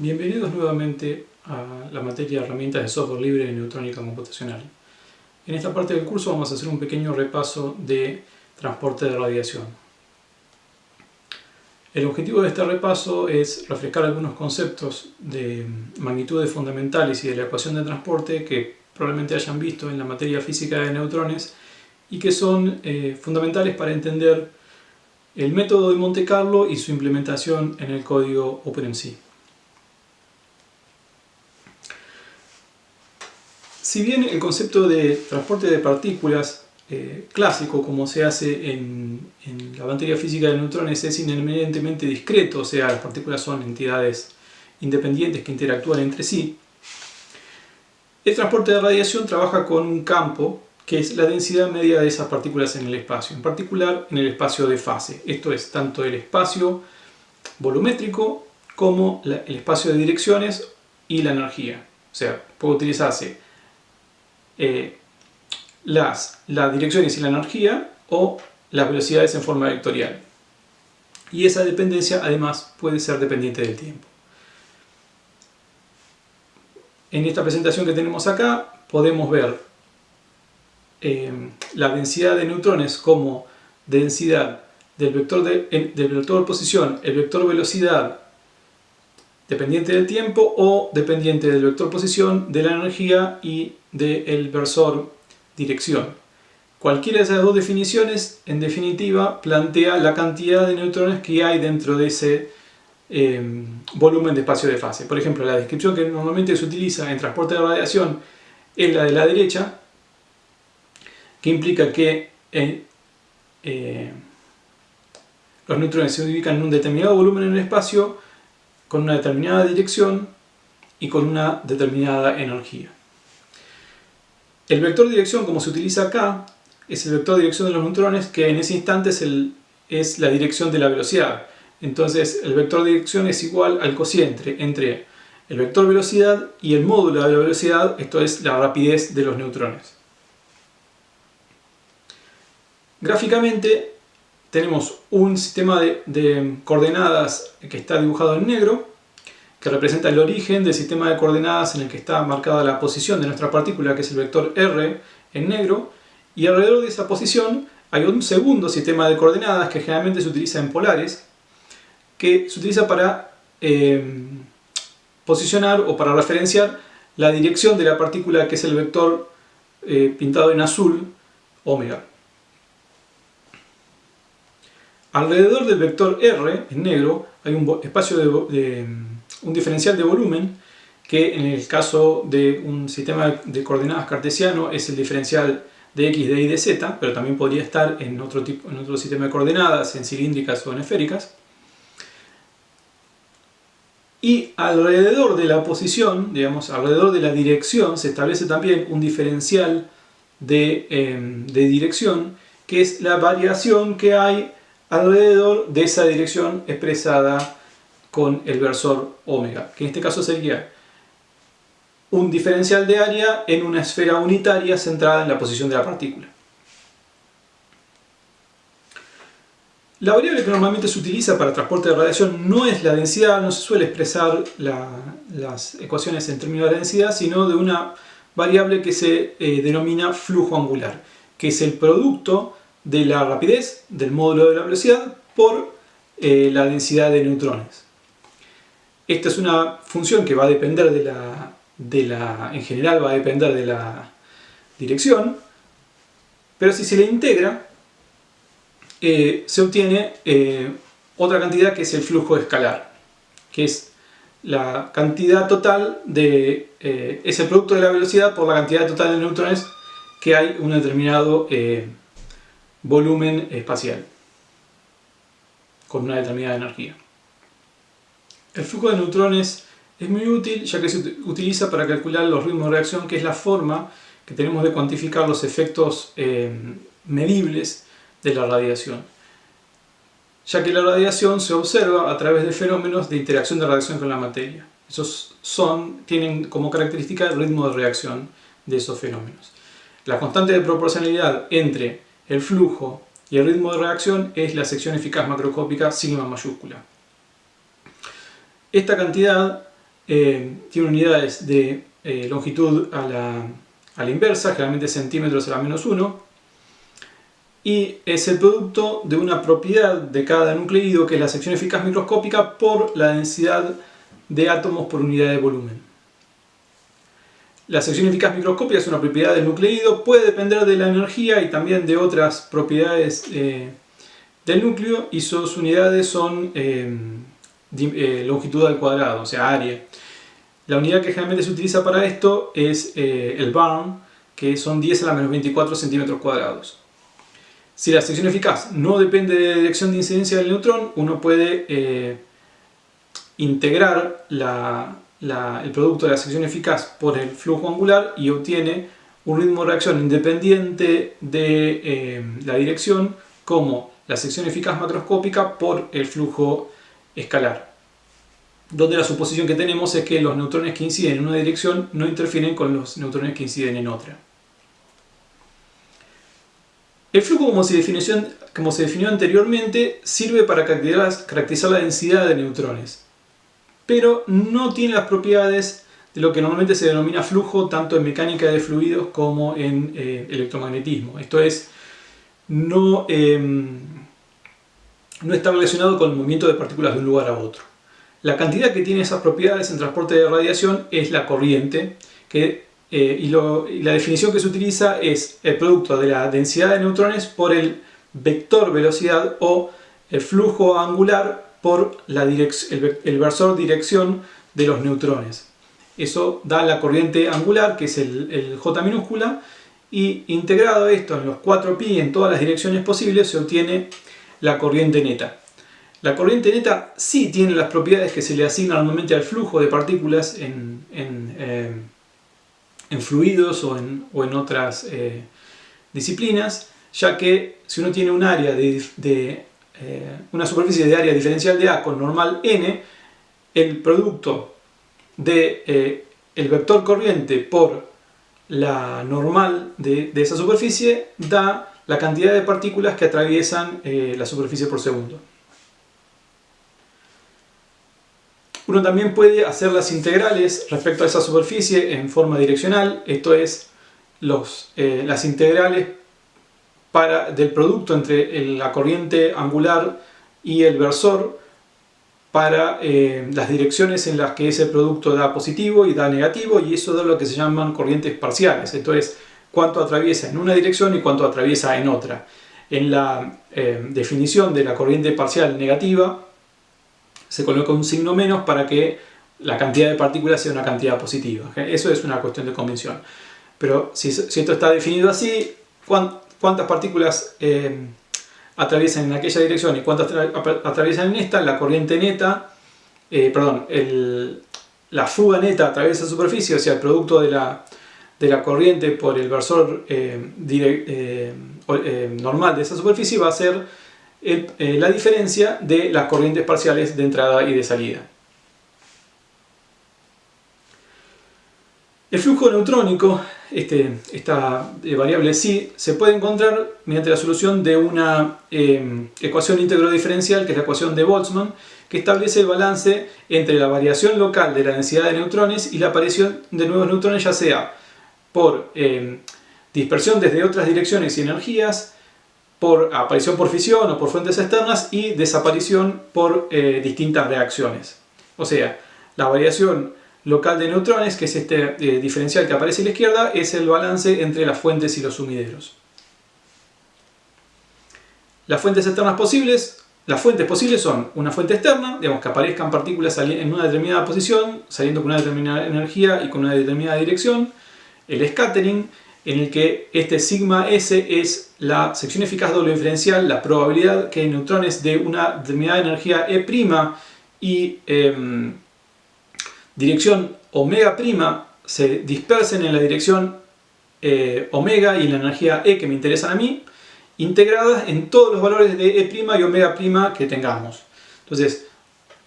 Bienvenidos nuevamente a la materia de herramientas de software libre en neutrónica computacional. En esta parte del curso vamos a hacer un pequeño repaso de transporte de radiación. El objetivo de este repaso es refrescar algunos conceptos de magnitudes fundamentales y de la ecuación de transporte que probablemente hayan visto en la materia física de neutrones y que son eh, fundamentales para entender el método de Monte Carlo y su implementación en el código OpenMC. Si bien el concepto de transporte de partículas eh, clásico, como se hace en, la materia física de neutrones, es inherentemente discreto, o sea, las partículas son entidades independientes que interactúan entre sí, el transporte de radiación trabaja con un campo que es la densidad media de esas partículas en el espacio, en particular en el espacio de fase. Esto es tanto el espacio volumétrico como el espacio de direcciones y la energía. O sea, puede utilizarse eh, las, las direcciones y la energía o las velocidades en forma vectorial. Y esa dependencia además puede ser dependiente del tiempo. En esta presentación que tenemos acá podemos ver eh, la densidad de neutrones como densidad del vector, de, del vector posición, el vector velocidad dependiente del tiempo o dependiente del vector posición, de la energía y del versor dirección. Cualquiera de esas dos definiciones, en definitiva, plantea la cantidad de neutrones que hay dentro de ese eh, volumen de espacio de fase. Por ejemplo, la descripción que normalmente se utiliza en transporte de radiación es la de la derecha, que implica que eh, eh, los neutrones se ubican en un determinado volumen en el espacio con una determinada dirección y con una determinada energía. El vector dirección, como se utiliza acá, es el vector de dirección de los neutrones que en ese instante es, es la dirección de la velocidad. Entonces el vector de dirección es igual al cociente entre el vector velocidad y el módulo de la velocidad, esto es la rapidez de los neutrones. Gráficamente tenemos un sistema de, coordenadas que está dibujado en negro, que representa el origen del sistema de coordenadas en el que está marcada la posición de nuestra partícula, que es el vector R en negro, y alrededor de esa posición hay un segundo sistema de coordenadas que generalmente se utiliza en polares, que se utiliza para eh, posicionar o para referenciar la dirección de la partícula que es el vector eh, pintado en azul, omega. Alrededor del vector R, en negro, hay un espacio de, un diferencial de volumen que en el caso de un sistema de coordenadas cartesiano es el diferencial de x, de y, de z, pero también podría estar en otro, tipo, en otro sistema de coordenadas, en cilíndricas o en esféricas. Y alrededor de la posición, digamos, alrededor de la dirección, se establece también un diferencial de, em, de dirección, que es la variación que hay alrededor de esa dirección expresada con el versor omega, que en este caso sería un diferencial de área en una esfera unitaria centrada en la posición de la partícula. La variable que normalmente se utiliza para transporte de radiación no es la densidad, no se suele expresar las ecuaciones en términos de densidad, sino de una variable que se eh, denomina flujo angular, que es el producto de la rapidez del módulo de la velocidad por eh, la densidad de neutrones. Esta es una función que va a depender de la, en general va a depender de la dirección, pero si se le integra, eh, se obtiene eh, otra cantidad que es el flujo escalar, que es la cantidad total de, es el producto de la velocidad por la cantidad total de neutrones que hay un determinado volumen espacial con una determinada energía. El flujo de neutrones es muy útil ya que se utiliza para calcular los ritmos de reacción, que es la forma que tenemos de cuantificar los efectos eh, medibles de la radiación. Ya que la radiación se observa a través de fenómenos de interacción de radiación con la materia. Esos son, tienen como característica el ritmo de reacción de esos fenómenos. La constante de proporcionalidad entre el flujo y el ritmo de reacción es la sección eficaz macroscópica sigma mayúscula. Esta cantidad eh, tiene unidades de eh, longitud a la, inversa, generalmente centímetros a la menos 1, y es el producto de una propiedad de cada nucleído, que es la sección eficaz microscópica, por la densidad de átomos por unidad de volumen. La sección eficaz microscópica es una propiedad del nucleído, puede depender de la energía y también de otras propiedades eh, del núcleo y sus unidades son eh, eh, longitud al cuadrado, o sea, área. La unidad que generalmente se utiliza para esto es el barn, que son 10 a la menos 24 centímetros cuadrados. Si la sección eficaz no depende de la dirección de incidencia del neutrón, uno puede integrar la, el producto de la sección eficaz por el flujo angular y obtiene un ritmo de reacción independiente de eh, la dirección como la sección eficaz macroscópica por el flujo escalar. Donde la suposición que tenemos es que los neutrones que inciden en una dirección no interfieren con los neutrones que inciden en otra. El flujo, como se definió, anteriormente, sirve para caracterizar la densidad de neutrones pero no tiene las propiedades de lo que normalmente se denomina flujo tanto en mecánica de fluidos como en eh, electromagnetismo. Esto es, no, em, no está relacionado con el movimiento de partículas de un lugar a otro. La cantidad que tiene esas propiedades en transporte de radiación es la corriente, que, eh, y, la definición que se utiliza es el producto de la densidad de neutrones por el vector velocidad o el flujo angular por la el, versor dirección de los neutrones. Eso da la corriente angular, que es el, J minúscula, y integrado esto en los 4 pi en todas las direcciones posibles se obtiene la corriente neta. La corriente neta sí tiene las propiedades que se le asignan normalmente al flujo de partículas en, en, eh, fluidos o en, o en otras eh, disciplinas, ya que si uno tiene un área de eh, una superficie de área diferencial de A con normal n, el producto de el vector corriente por la normal de, esa superficie da la cantidad de partículas que atraviesan eh, la superficie por segundo. Uno también puede hacer las integrales respecto a esa superficie en forma direccional, esto es, los, las integrales del producto entre la corriente angular y el versor para eh, las direcciones en las que ese producto da positivo y da negativo y eso da lo que se llaman corrientes parciales, esto es cuánto atraviesa en una dirección y cuánto atraviesa en otra. En la eh, definición de la corriente parcial negativa se coloca un signo menos para que la cantidad de partículas sea una cantidad positiva. Eso es una cuestión de convención. Pero si, esto está definido así, cuántas partículas eh, atraviesan en aquella dirección y cuántas atraviesan en esta, la corriente neta, eh, perdón, la fuga neta a través de esa superficie, o sea, el producto de la, de la corriente por el versor eh, normal de esa superficie va a ser la diferencia de las corrientes parciales de entrada y de salida. El flujo neutrónico, este, esta eh, variable sí, se puede encontrar mediante la solución de una ecuación íntegro diferencial, que es la ecuación de Boltzmann, que establece el balance entre la variación local de la densidad de neutrones y la aparición de nuevos neutrones, ya sea por em, dispersión desde otras direcciones y energías, por aparición por fisión o por fuentes externas y desaparición por eh, distintas reacciones. O sea, la variación local de neutrones, que es este eh, diferencial que aparece a la izquierda, es el balance entre las fuentes y los sumideros. Las fuentes externas posibles, las fuentes posibles son una fuente externa, digamos que aparezcan partículas en una determinada posición, saliendo con una determinada energía y con una determinada dirección. El scattering, en el que este sigma S es la sección eficaz doble diferencial, la probabilidad que neutrones de una determinada energía E' y em, dirección omega se dispersen en la dirección eh, omega y en la energía E que me interesan a mí, integradas en todos los valores de E' y omega que tengamos. Entonces,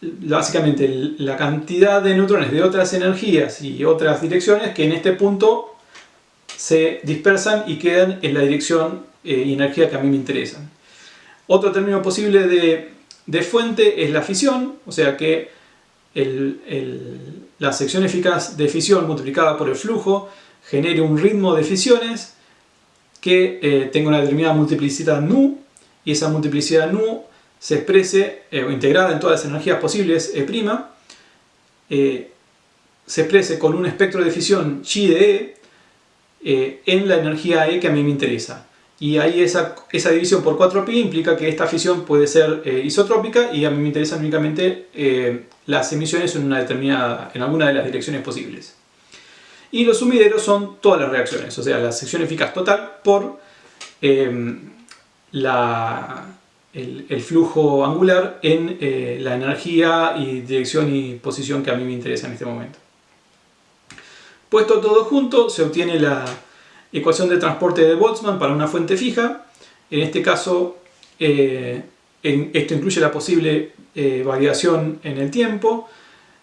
básicamente la cantidad de neutrones de otras energías y otras direcciones que en este punto se dispersan y quedan en la dirección eh, y energía que a mí me interesan. Otro término posible de, de fuente es la fisión, o sea que la sección eficaz de fisión multiplicada por el flujo genere un ritmo de fisiones que eh, tenga una determinada multiplicidad nu y esa multiplicidad nu se exprese eh, integrada en todas las energías posibles E', eh, se exprese con un espectro de fisión chi de E en la energía E que a mí me interesa. Y ahí esa, esa división por 4pi implica que esta fisión puede ser isotrópica y a mí me interesan únicamente las emisiones en, una determinada, en alguna de las direcciones posibles. Y los sumideros son todas las reacciones, o sea, la sección eficaz total por em, el, flujo angular en eh, la energía y dirección y posición que a mí me interesa en este momento. Puesto todo junto, se obtiene la ecuación de transporte de Boltzmann para una fuente fija. En este caso, eh, esto incluye la posible eh, variación en el tiempo,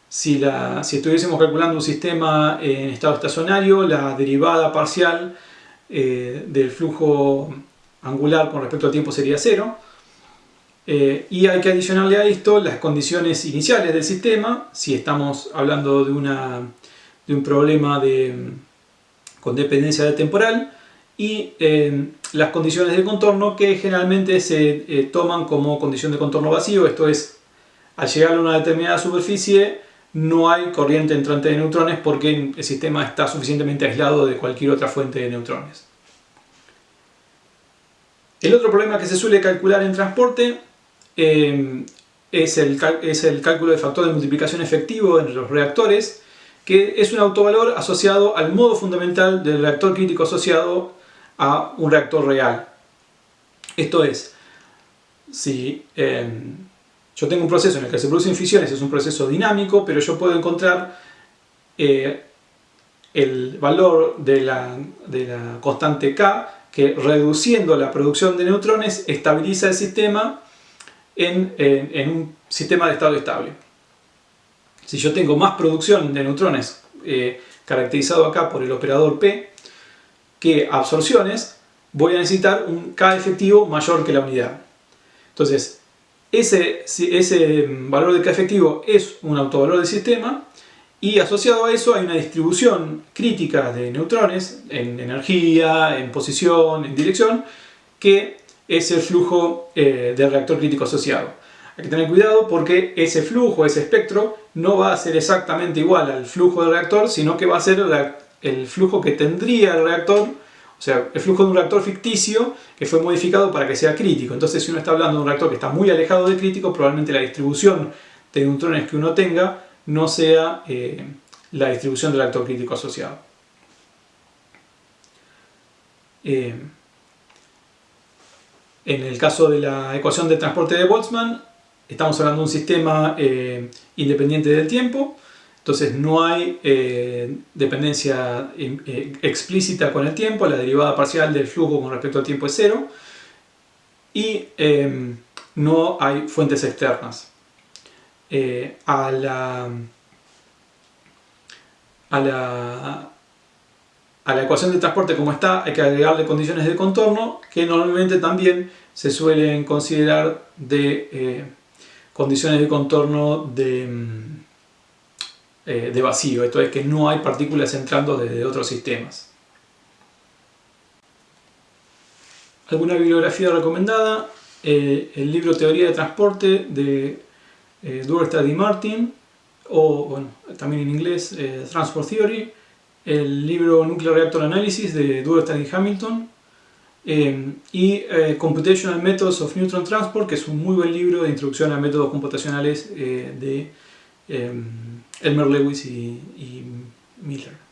si, estuviésemos calculando un sistema en estado estacionario, la derivada parcial del flujo angular con respecto al tiempo sería cero. Eh, y hay que adicionarle a esto las condiciones iniciales del sistema, si estamos hablando de, un problema con dependencia de temporal, y eh, las condiciones de contorno que generalmente se toman como condición de contorno vacío, esto es, al llegar a una determinada superficie no hay corriente entrante de neutrones porque el sistema está suficientemente aislado de cualquier otra fuente de neutrones. El otro problema que se suele calcular en transporte eh, es, el, es el cálculo del factor de multiplicación efectivo entre los reactores, que es un autovalor asociado al modo fundamental del reactor crítico asociado a un reactor real. Esto es, si eh, yo tengo un proceso en el que se producen fisiones, es un proceso dinámico, pero yo puedo encontrar eh, el valor de la, constante K que reduciendo la producción de neutrones estabiliza el sistema en, un sistema de estado estable. Si yo tengo más producción de neutrones eh, caracterizado acá por el operador P que absorciones, voy a necesitar un K efectivo mayor que la unidad. Entonces, ese, ese valor de K efectivo es un autovalor del sistema y asociado a eso hay una distribución crítica de neutrones en energía, en posición, en dirección, que es el flujo eh, del reactor crítico asociado. Hay que tener cuidado porque ese flujo, ese espectro, no va a ser exactamente igual al flujo del reactor, sino que va a ser el flujo que tendría el reactor o sea, el flujo de un reactor ficticio que fue modificado para que sea crítico. Entonces, si uno está hablando de un reactor que está muy alejado de crítico, probablemente la distribución de neutrones que uno tenga no sea eh, la distribución del reactor crítico asociado. Eh, en el caso de la ecuación de transporte de Boltzmann, estamos hablando de un sistema eh, independiente del tiempo, entonces no hay eh, dependencia eh, explícita con el tiempo, la derivada parcial del flujo con respecto al tiempo es cero. Y em, no hay fuentes externas. A, la, a, la, a la ecuación de transporte como está hay que agregarle condiciones de contorno que normalmente también se suelen considerar de condiciones de contorno de em, eh, de vacío, esto es que no hay partículas entrando desde otros sistemas. ¿Alguna bibliografía recomendada? Eh, el libro Teoría de Transporte de eh, y Martin, o bueno, también en inglés eh, Transport Theory, el libro Nuclear Reactor Analysis de Durstad y Hamilton, y Computational Methods of Neutron Transport, que es un muy buen libro de introducción a métodos computacionales de Elmer Lewis y, Miller.